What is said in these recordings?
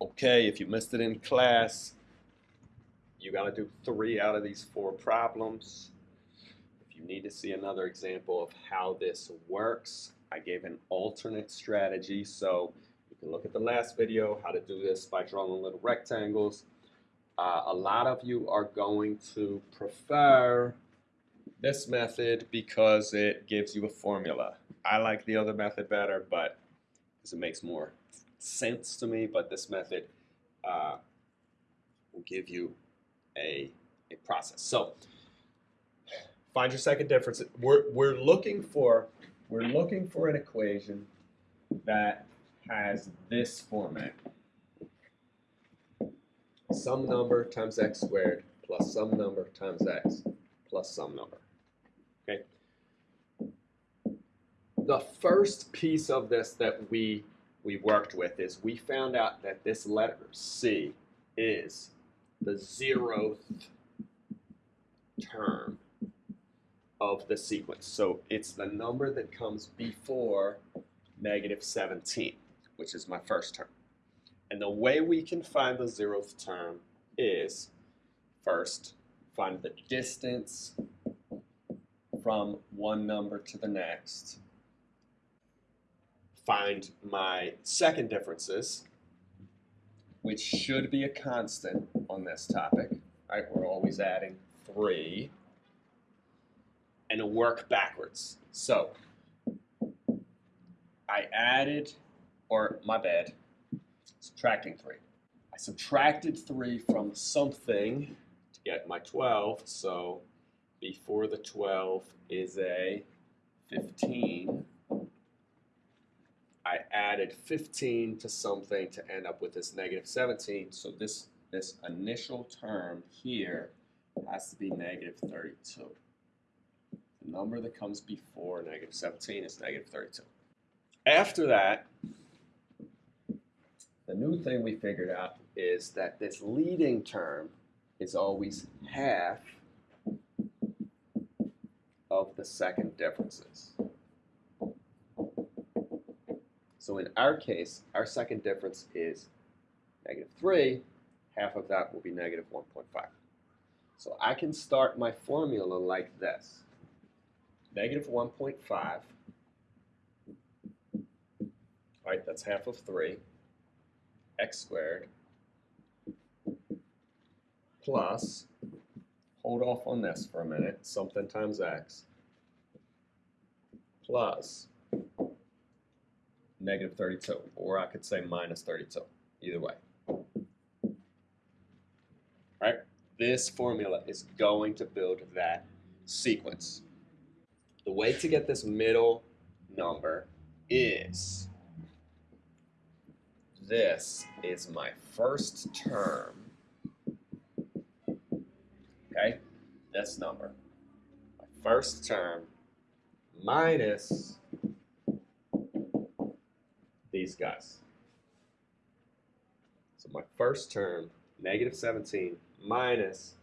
Okay, if you missed it in class, you got to do three out of these four problems. If you need to see another example of how this works, I gave an alternate strategy. So you can look at the last video, how to do this by drawing little rectangles. Uh, a lot of you are going to prefer this method because it gives you a formula. I like the other method better, but it makes more sense to me, but this method uh, will give you a, a process. So find your second difference. We're, we're looking for we're looking for an equation that has this format. Some number times x squared plus some number times x plus some number. Okay. The first piece of this that we we worked with is we found out that this letter C is the zeroth term of the sequence. So it's the number that comes before negative 17, which is my first term. And the way we can find the zeroth term is first find the distance from one number to the next find my second differences, which should be a constant on this topic. Right, we're always adding three, and work backwards. So I added, or my bad, subtracting three. I subtracted three from something to get my 12, so before the 12 is a 15 I added 15 to something to end up with this negative 17. So this, this initial term here has to be negative 32. The number that comes before negative 17 is negative 32. After that, the new thing we figured out is that this leading term is always half of the second differences. So in our case, our second difference is negative 3. Half of that will be negative 1.5. So I can start my formula like this. Negative 1.5, right, that's half of 3, x squared, plus, hold off on this for a minute, something times x, plus negative 32, or I could say minus 32, either way. Right, this formula is going to build that sequence. The way to get this middle number is this is my first term, okay, this number, my first term minus these guys. So my first term, negative 17 minus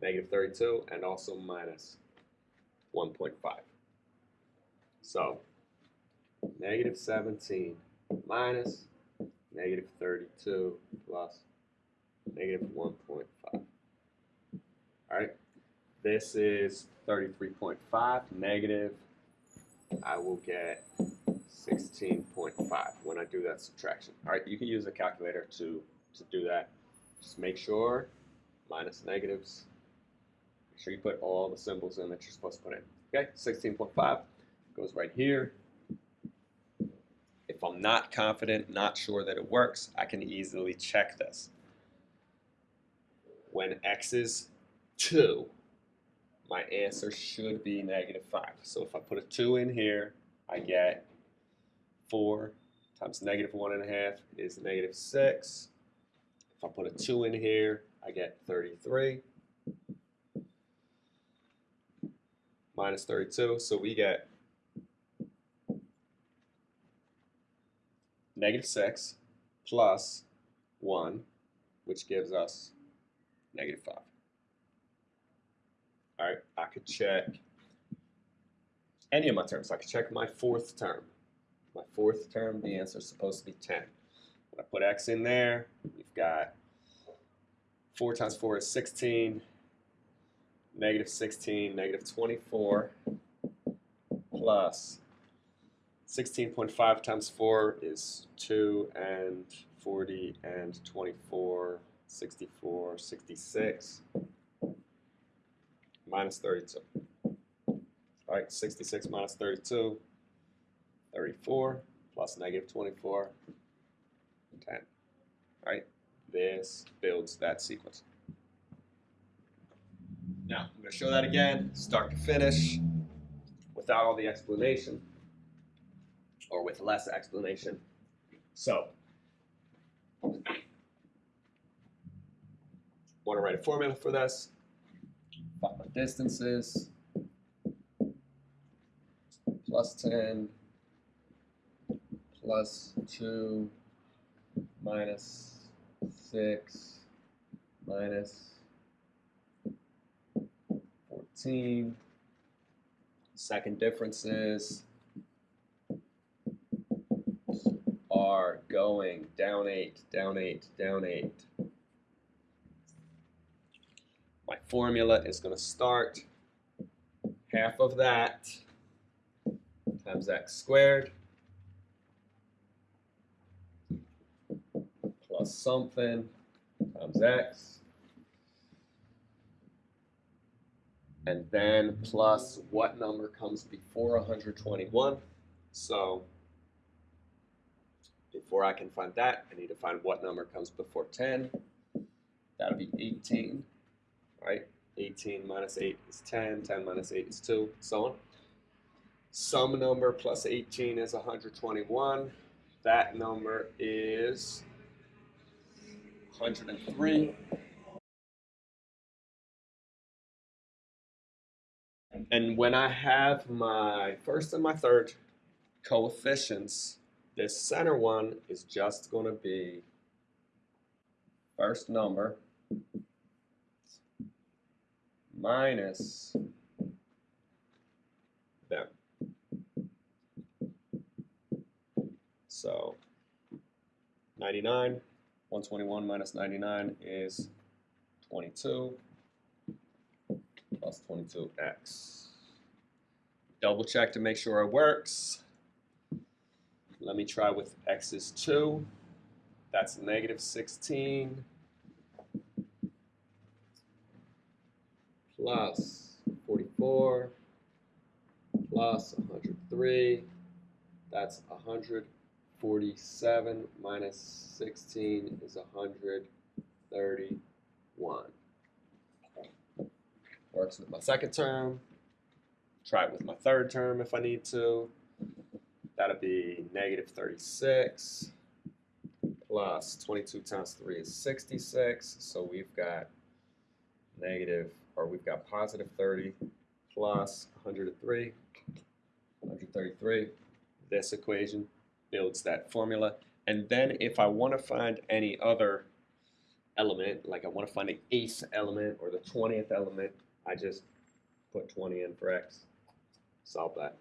negative 32 and also minus 1.5. So negative 17 minus negative 32 plus negative 1.5. All right, this is 33.5 negative. I will get 16.5 when I do that subtraction. All right, you can use a calculator to, to do that. Just make sure, minus negatives, make sure you put all the symbols in that you're supposed to put in. Okay, 16.5 goes right here. If I'm not confident, not sure that it works, I can easily check this. When x is 2, my answer should be negative 5. So if I put a 2 in here, I get 4 times negative 1 and a half is negative 6. If I put a 2 in here, I get 33 minus 32. So we get negative 6 plus 1, which gives us negative 5. All right, I could check any of my terms. I could check my fourth term. My fourth term, the answer is supposed to be 10. When I put x in there, we've got 4 times 4 is 16, negative 16, negative 24, plus 16.5 times 4 is 2 and 40 and 24, 64, 66, minus 32. All right, 66 minus 32, 34, plus negative 24, 10. right? this builds that sequence. Now, I'm going to show that again, start to finish, without all the explanation, or with less explanation. So, want to write a formula for this? Find my distances, plus 10, plus 2, minus 6, minus 14. Second differences are going down 8, down 8, down 8. My formula is going to start half of that times x squared something. Times x. And then plus what number comes before 121 so before I can find that I need to find what number comes before 10 that'll be 18 right? 18 minus 8 is 10 10 minus 8 is 2 so on. Some number plus 18 is 121 that number is 103. And when I have my first and my third coefficients, this center one is just going to be first number minus them. So 99 121 minus 99 is 22 plus 22x. Double check to make sure it works. Let me try with x is 2. That's negative 16 plus 44 plus 103. That's 100. 47 minus 16 is 131. Works with my second term. Try it with my third term if I need to. That'll be negative 36 plus 22 times 3 is 66. So we've got negative, or we've got positive 30 plus 103, 133. This equation builds that formula. And then if I want to find any other element, like I want to find the eighth element or the 20th element, I just put 20 in for x. Solve that.